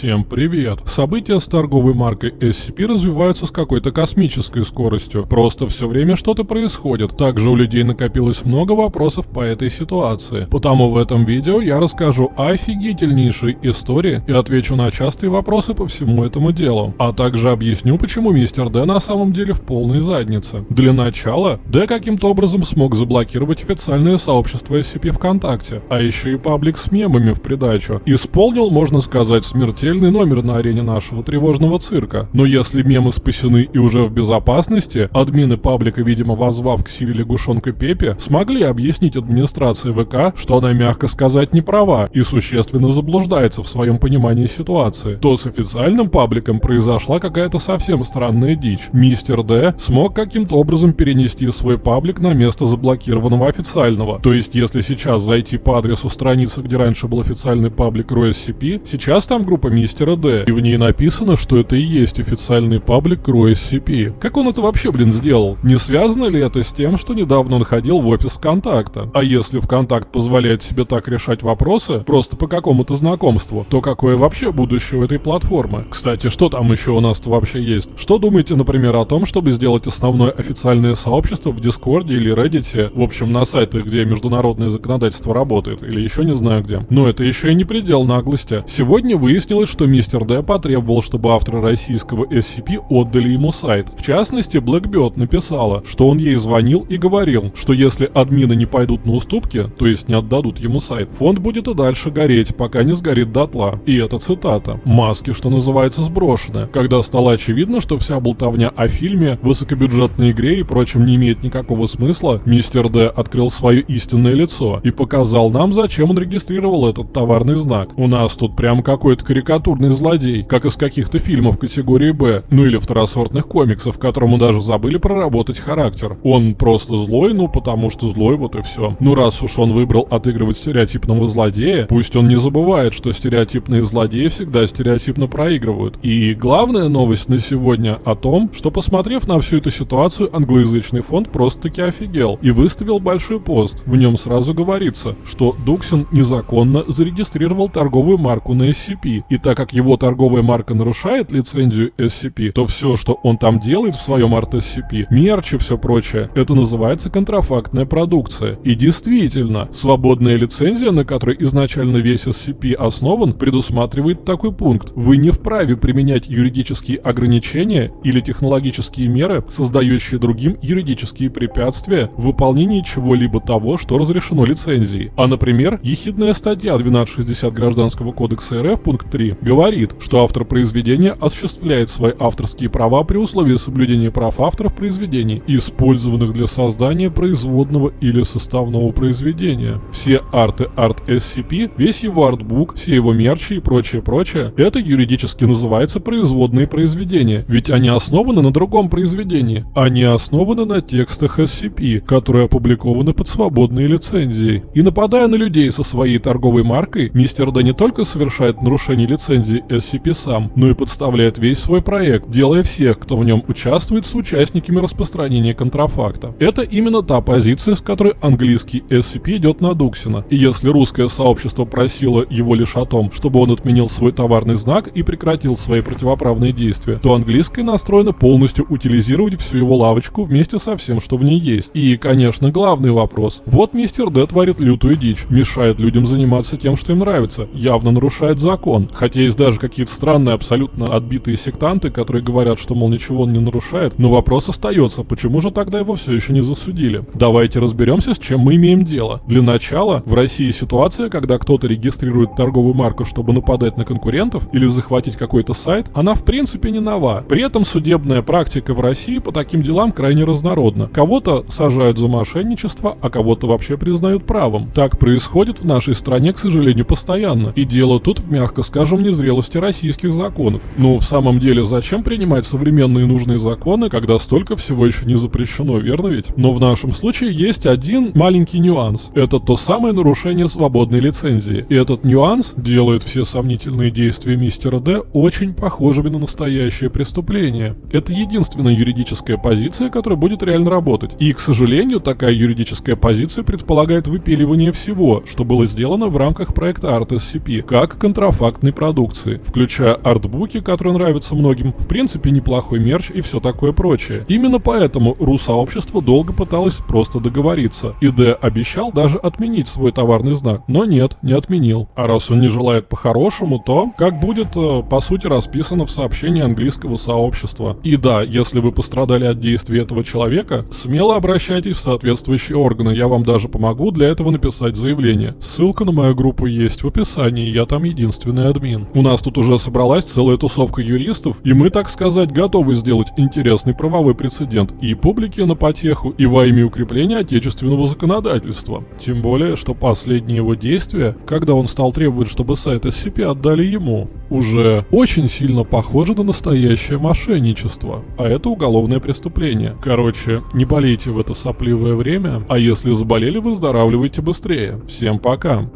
Всем привет! События с торговой маркой SCP развиваются с какой-то космической скоростью. Просто все время что-то происходит. Также у людей накопилось много вопросов по этой ситуации. Потому в этом видео я расскажу офигительнейшей истории и отвечу на частые вопросы по всему этому делу. А также объясню, почему мистер Д на самом деле в полной заднице. Для начала, Д каким-то образом смог заблокировать официальное сообщество SCP ВКонтакте, а еще и паблик с мемами в придачу. Исполнил, можно сказать, смерть смертельный номер на арене нашего тревожного цирка. Но если мемы спасены и уже в безопасности, админы паблика, видимо, возвав к силе лягушонка Пепе, смогли объяснить администрации ВК, что она, мягко сказать, не права и существенно заблуждается в своем понимании ситуации, то с официальным пабликом произошла какая-то совсем странная дичь. Мистер Д смог каким-то образом перенести свой паблик на место заблокированного официального. То есть, если сейчас зайти по адресу страницы, где раньше был официальный паблик RoSCP, сейчас там группа мистера Д, и в ней написано, что это и есть официальный паблик RoSCP. Как он это вообще, блин, сделал? Не связано ли это с тем, что недавно он ходил в офис ВКонтакта? А если ВКонтакт позволяет себе так решать вопросы, просто по какому-то знакомству, то какое вообще будущее у этой платформы? Кстати, что там еще у нас вообще есть? Что думаете, например, о том, чтобы сделать основное официальное сообщество в Дискорде или Reddit, в общем, на сайтах, где международное законодательство работает, или еще не знаю где? Но это еще и не предел наглости. Сегодня вы выяснилось, что мистер Д потребовал, чтобы авторы российского SCP отдали ему сайт. В частности, Blackbird написала, что он ей звонил и говорил, что если админы не пойдут на уступки, то есть не отдадут ему сайт, фонд будет и дальше гореть, пока не сгорит дотла. И это цитата. Маски, что называется, сброшены. Когда стало очевидно, что вся болтовня о фильме, высокобюджетной игре и прочем не имеет никакого смысла, мистер Д открыл свое истинное лицо и показал нам, зачем он регистрировал этот товарный знак. У нас тут прям какой-то карикатурный злодей, как из каких-то фильмов категории «Б», ну или второсортных комиксов, которому даже забыли проработать характер. Он просто злой, ну потому что злой, вот и все. Ну раз уж он выбрал отыгрывать стереотипного злодея, пусть он не забывает, что стереотипные злодеи всегда стереотипно проигрывают. И главная новость на сегодня о том, что посмотрев на всю эту ситуацию, англоязычный фонд просто-таки офигел и выставил большой пост. В нем сразу говорится, что Дуксин незаконно зарегистрировал торговую марку на SCP, и так как его торговая марка нарушает лицензию SCP, то все, что он там делает в своем арт-SCP, мерч и все прочее, это называется контрафактная продукция. И действительно, свободная лицензия, на которой изначально весь SCP основан, предусматривает такой пункт. Вы не вправе применять юридические ограничения или технологические меры, создающие другим юридические препятствия в выполнении чего-либо того, что разрешено лицензией. А, например, ехидная статья 1260 Гражданского кодекса РФ, пункт 3 говорит, что автор произведения осуществляет свои авторские права при условии соблюдения прав авторов произведений, использованных для создания производного или составного произведения. Все арты Art SCP, весь его артбук, все его мерчи и прочее-прочее, это юридически называется производные произведения, ведь они основаны на другом произведении. Они основаны на текстах SCP, которые опубликованы под свободной лицензией. И нападая на людей со своей торговой маркой, мистер Да не только совершает нарушение нарушении лицензии SCP сам, но и подставляет весь свой проект, делая всех, кто в нем участвует, с участниками распространения контрафакта. Это именно та позиция, с которой английский SCP идет на Дуксина. И если русское сообщество просило его лишь о том, чтобы он отменил свой товарный знак и прекратил свои противоправные действия, то английское настроено полностью утилизировать всю его лавочку вместе со всем, что в ней есть. И, конечно, главный вопрос. Вот мистер Д творит лютую дичь, мешает людям заниматься тем, что им нравится, явно нарушает закон, Хотя есть даже какие-то странные, абсолютно отбитые сектанты, которые говорят, что, мол, ничего он не нарушает. Но вопрос остается, почему же тогда его все еще не засудили? Давайте разберемся, с чем мы имеем дело. Для начала, в России ситуация, когда кто-то регистрирует торговую марку, чтобы нападать на конкурентов или захватить какой-то сайт, она в принципе не нова. При этом судебная практика в России по таким делам крайне разнородна. Кого-то сажают за мошенничество, а кого-то вообще признают правом. Так происходит в нашей стране, к сожалению, постоянно. И дело тут, в мягко скажем, незрелости российских законов. Но в самом деле, зачем принимать современные нужные законы, когда столько всего еще не запрещено, верно ведь? Но в нашем случае есть один маленький нюанс. Это то самое нарушение свободной лицензии. И этот нюанс делает все сомнительные действия мистера Д очень похожими на настоящее преступление. Это единственная юридическая позиция, которая будет реально работать. И, к сожалению, такая юридическая позиция предполагает выпиливание всего, что было сделано в рамках проекта Art SCP, как контрафакт контрафактной продукции, включая артбуки, которые нравятся многим, в принципе неплохой мерч и все такое прочее. Именно поэтому ру-сообщество долго пыталось просто договориться, и Д обещал даже отменить свой товарный знак, но нет, не отменил. А раз он не желает по-хорошему, то как будет э, по сути расписано в сообщении английского сообщества. И да, если вы пострадали от действий этого человека, смело обращайтесь в соответствующие органы, я вам даже помогу для этого написать заявление. Ссылка на мою группу есть в описании, я там единственный админ. У нас тут уже собралась целая тусовка юристов, и мы, так сказать, готовы сделать интересный правовой прецедент и публике на потеху, и во имя укрепления отечественного законодательства. Тем более, что последние его действия, когда он стал требовать, чтобы сайт SCP отдали ему, уже очень сильно похоже на настоящее мошенничество, а это уголовное преступление. Короче, не болейте в это сопливое время, а если заболели, выздоравливайте быстрее. Всем пока!